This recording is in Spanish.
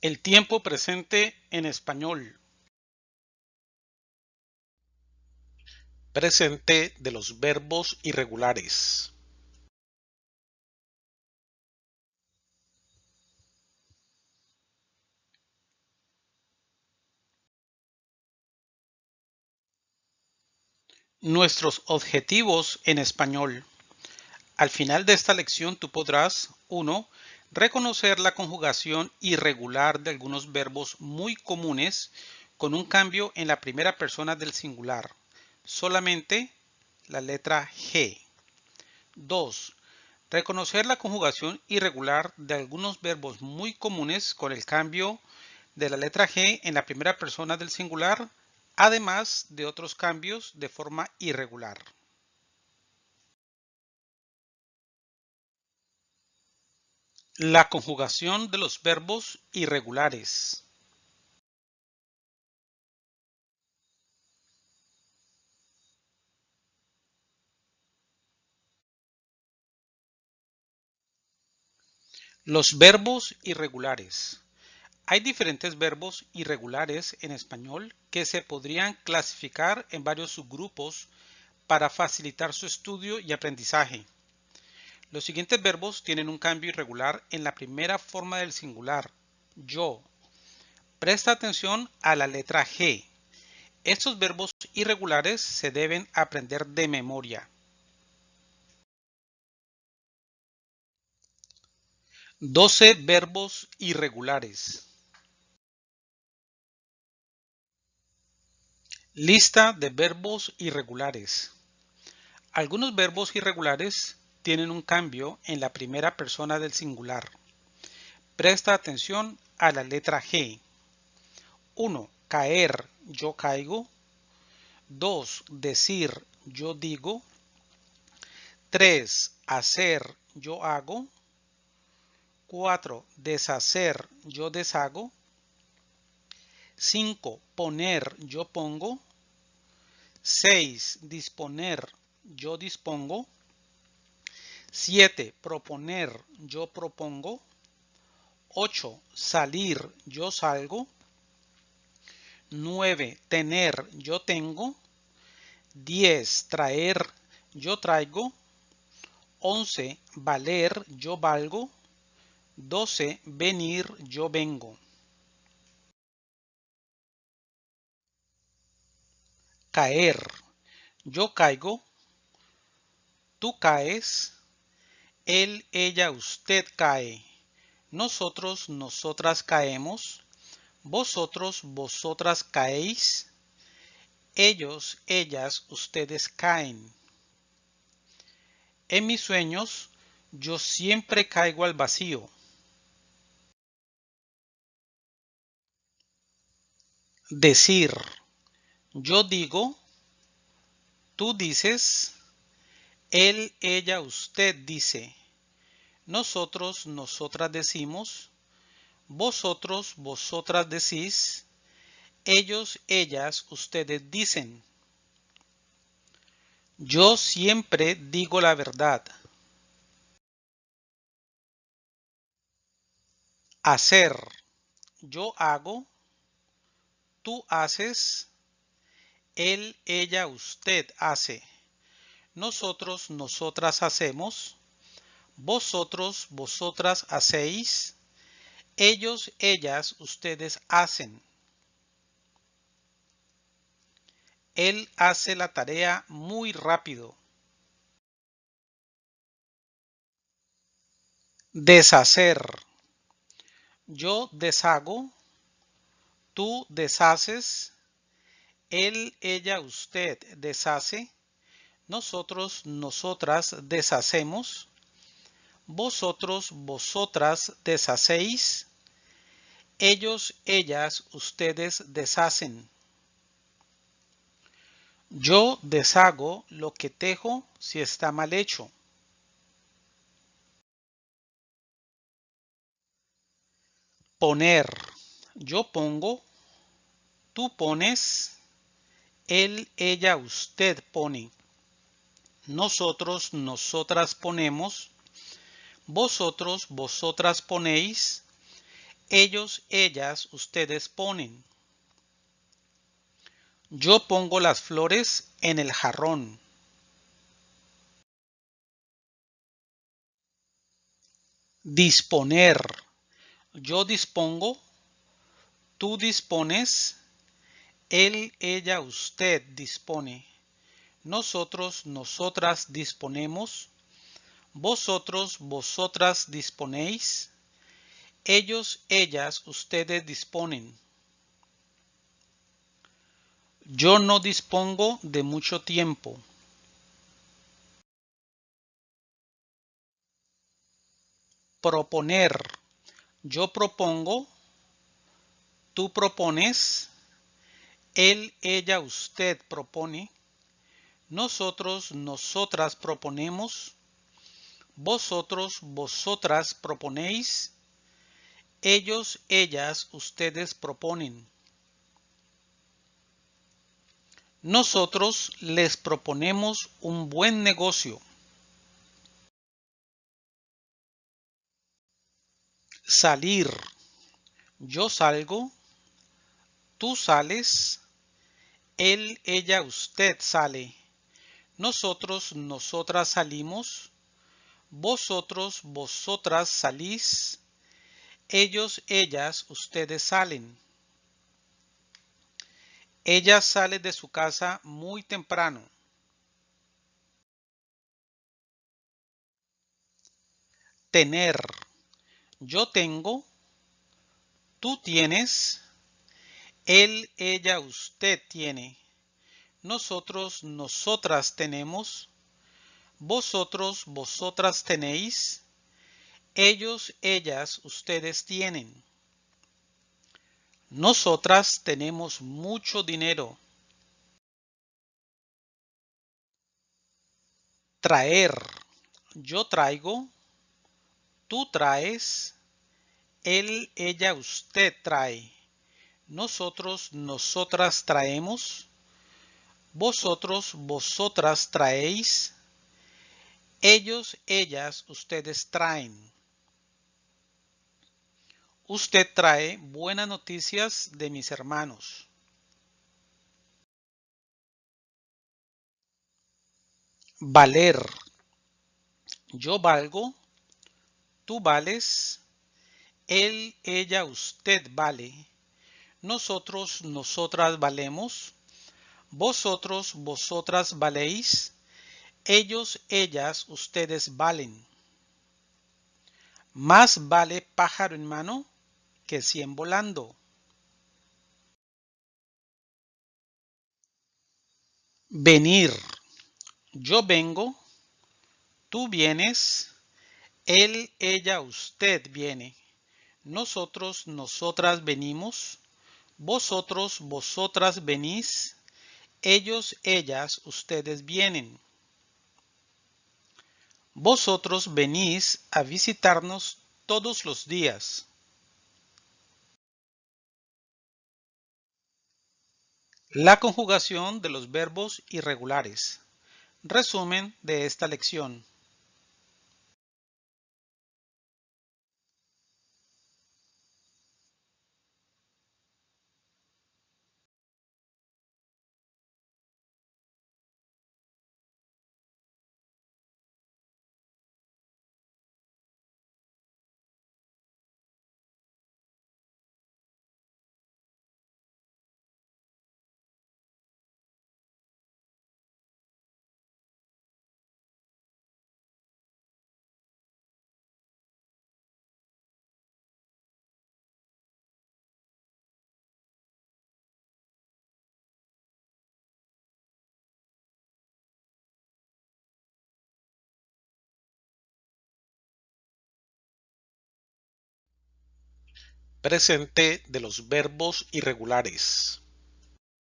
El tiempo presente en español. Presente de los verbos irregulares. Nuestros objetivos en español. Al final de esta lección tú podrás 1 reconocer la conjugación irregular de algunos verbos muy comunes con un cambio en la primera persona del singular, solamente la letra G. 2. Reconocer la conjugación irregular de algunos verbos muy comunes con el cambio de la letra G en la primera persona del singular, además de otros cambios de forma irregular. La conjugación de los verbos irregulares. Los verbos irregulares. Hay diferentes verbos irregulares en español que se podrían clasificar en varios subgrupos para facilitar su estudio y aprendizaje. Los siguientes verbos tienen un cambio irregular en la primera forma del singular, yo. Presta atención a la letra G. Estos verbos irregulares se deben aprender de memoria. 12 verbos irregulares. Lista de verbos irregulares. Algunos verbos irregulares tienen un cambio en la primera persona del singular. Presta atención a la letra G. 1. Caer, yo caigo. 2. Decir, yo digo. 3. Hacer, yo hago. 4. Deshacer, yo deshago. 5. Poner, yo pongo. 6. Disponer, yo dispongo. 7. Proponer, yo propongo. 8. Salir, yo salgo. 9. Tener, yo tengo. 10. Traer, yo traigo. 11. Valer, yo valgo. 12. Venir, yo vengo. Caer. Yo caigo. Tú caes él, ella, usted cae. Nosotros, nosotras caemos. Vosotros, vosotras caéis. Ellos, ellas, ustedes caen. En mis sueños, yo siempre caigo al vacío. Decir. Yo digo. Tú dices. Él, ella, usted dice. Nosotros, nosotras decimos. Vosotros, vosotras decís. Ellos, ellas, ustedes dicen. Yo siempre digo la verdad. Hacer. Yo hago. Tú haces. Él, ella, usted hace. Nosotros, nosotras hacemos. Vosotros, vosotras hacéis. Ellos, ellas, ustedes hacen. Él hace la tarea muy rápido. Deshacer. Yo deshago. Tú deshaces. Él, ella, usted deshace nosotros, nosotras deshacemos, vosotros, vosotras deshacéis, ellos, ellas, ustedes deshacen. Yo deshago lo que tejo si está mal hecho. Poner. Yo pongo. Tú pones. Él, ella, usted pone nosotros, nosotras ponemos, vosotros, vosotras ponéis, Ellos, ellas, ustedes ponen. Yo pongo las flores en el jarrón. Disponer. Yo dispongo. Tú dispones. Él, ella, usted dispone. Nosotros, nosotras disponemos. Vosotros, vosotras disponéis. Ellos, ellas, ustedes disponen. Yo no dispongo de mucho tiempo. Proponer. Yo propongo. Tú propones. Él, ella, usted propone. Nosotros, nosotras proponemos. Vosotros, vosotras proponéis. Ellos, ellas, ustedes proponen. Nosotros les proponemos un buen negocio. Salir. Yo salgo. Tú sales. Él, ella, usted sale. Nosotros, nosotras salimos. Vosotros, vosotras salís. Ellos, ellas, ustedes salen. Ella sale de su casa muy temprano. Tener. Yo tengo. Tú tienes. Él, ella, usted tiene. Nosotros, nosotras tenemos. Vosotros, vosotras tenéis. Ellos, ellas, ustedes tienen. Nosotras tenemos mucho dinero. Traer. Yo traigo. Tú traes. Él, ella, usted trae. Nosotros, nosotras traemos. Vosotros, vosotras traéis. Ellos, ellas, ustedes traen. Usted trae buenas noticias de mis hermanos. Valer. Yo valgo. Tú vales. Él, ella, usted vale. Nosotros, nosotras valemos. Vosotros, vosotras valéis. Ellos, ellas, ustedes valen. Más vale pájaro en mano que cien volando. Venir. Yo vengo. Tú vienes. Él, ella, usted viene. Nosotros, nosotras venimos. Vosotros, vosotras venís. Ellos, ellas, ustedes vienen. Vosotros venís a visitarnos todos los días. La conjugación de los verbos irregulares. Resumen de esta lección. Presente de los verbos irregulares.